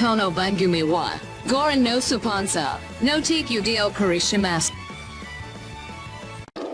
kono bangumiwa. Goran no supansa. No take udio shimasu.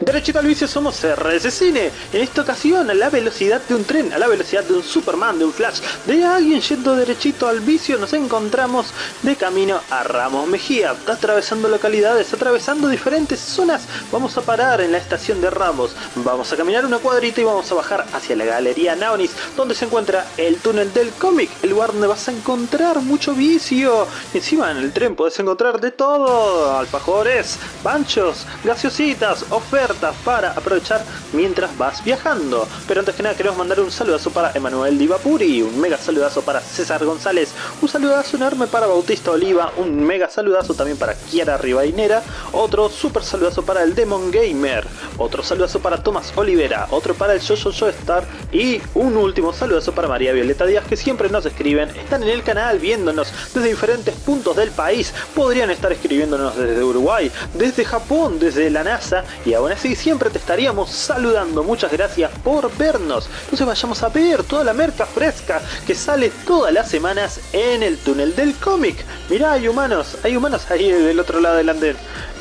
Derechito al vicio somos RS Cine. En esta ocasión a la velocidad de un tren, a la velocidad de un Superman, de un Flash, de alguien yendo derechito al vicio, nos encontramos de camino a Ramos Mejía, atravesando localidades, atravesando diferentes zonas. Vamos a parar en la estación de Ramos, vamos a caminar una cuadrita y vamos a bajar hacia la Galería Naonis, donde se encuentra el túnel del cómic, el lugar donde vas a encontrar mucho vicio. Encima en el tren puedes encontrar de todo, alfajores, panchos, gaseositas, ofertas para aprovechar mientras vas viajando. Pero antes que nada queremos mandar un saludazo para Emanuel Divapuri, un mega saludazo para César González, un saludazo enorme para Bautista Oliva, un mega saludazo también para Kiara Rivainera, otro super saludazo para el Demon Gamer, otro saludazo para Tomás Olivera, otro para el Jojo Yo Star y un último saludazo para María Violeta Díaz que siempre nos escriben, están en el canal viéndonos desde diferentes puntos del país, podrían estar escribiéndonos desde Uruguay, desde Japón, desde la NASA y aún así siempre te estaríamos saludando. Muchas gracias por vernos. Entonces vayamos a ver toda la merca fresca que sale todas las semanas en el túnel del cómic. Mirá, hay humanos, hay humanos ahí del otro lado del andén.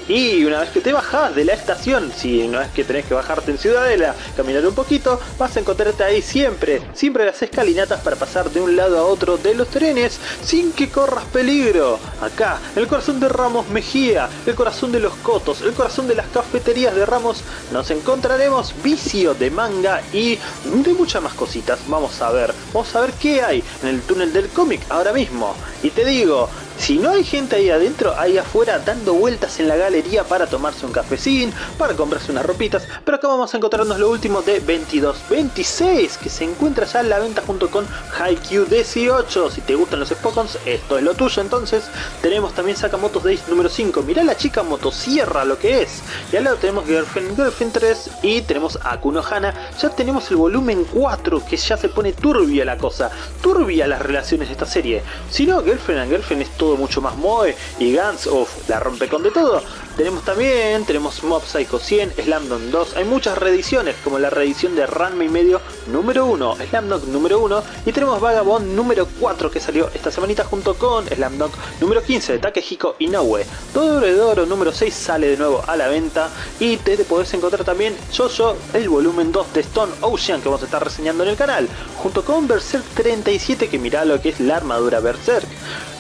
Y una vez que te bajas de la estación, si no es que tenés que bajarte en Ciudadela, caminar un poquito, vas a encontrarte ahí siempre, siempre las escalinatas para pasar de un lado a otro de los trenes sin que corras peligro. Acá, el corazón de Ramos Mejía, el corazón de los Cotos, el corazón de las cafeterías de Ramos, nos encontraremos vicio de manga y de muchas más cositas. Vamos a ver, vamos a ver qué hay en el túnel del cómic ahora mismo. Y te digo, si no hay gente ahí adentro, ahí afuera dando vueltas en la galería para tomarse un cafecín, para comprarse unas ropitas, pero acá vamos a encontrarnos lo último de 2226, que se encuentra ya en la venta junto con Haikyuu 18. Si te gustan los Spokons, esto es lo tuyo entonces. Tenemos también Sakamoto Days número 5, mirá la chica motosierra lo que es. Y al lado tenemos Girlfriend, Girlfriend 3 y tenemos Akuno Hana. Ya tenemos el volumen 4, que ya se pone turbia la cosa, turbia las relaciones de esta serie. Si no, Girlfriend and Girlfriend es todo mucho más Moe y Gans, uff, la rompe con de todo. Tenemos también, tenemos Mob Psycho 100, Slamdon 2, hay muchas reediciones como la reedición de Ranma y medio número 1, Slamdon número 1 y tenemos Vagabond número 4 que salió esta semanita junto con Slamdon número 15 de Takehiko Inoue. Todo de Oro número 6 sale de nuevo a la venta y te, te podés encontrar también Jojo el volumen 2 de Stone Ocean que vamos a estar reseñando en el canal, junto con Berserk 37 que mira lo que es la armadura Berserk.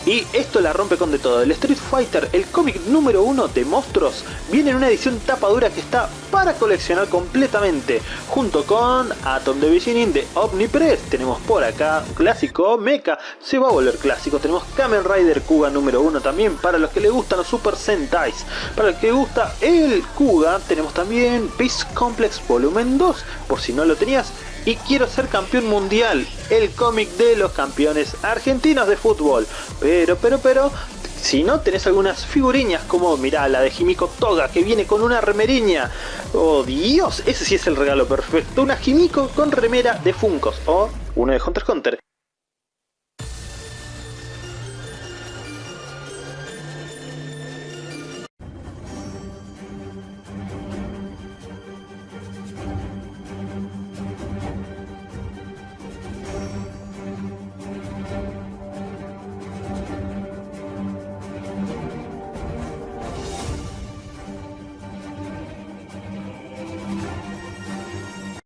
Y esto la rompe con de todo. El Street Fighter, el cómic número uno de monstruos, viene en una edición tapadura que está para coleccionar completamente. Junto con Atom de Beginning de Omnipress. Tenemos por acá un clásico Mecha, se va a volver clásico. Tenemos Kamen Rider Kuga número uno también para los que le gustan los Super Sentais. Para el que gusta el Kuga, tenemos también Peace Complex Volumen 2. Por si no lo tenías, y quiero ser campeón mundial, el cómic de los campeones argentinos de fútbol. Pero, pero, pero, si no tenés algunas figuriñas como, mirá, la de Jimiko Toga que viene con una remeriña. Oh Dios, ese sí es el regalo perfecto. Una Jimiko con remera de Funcos o uno de Hunter x Hunter.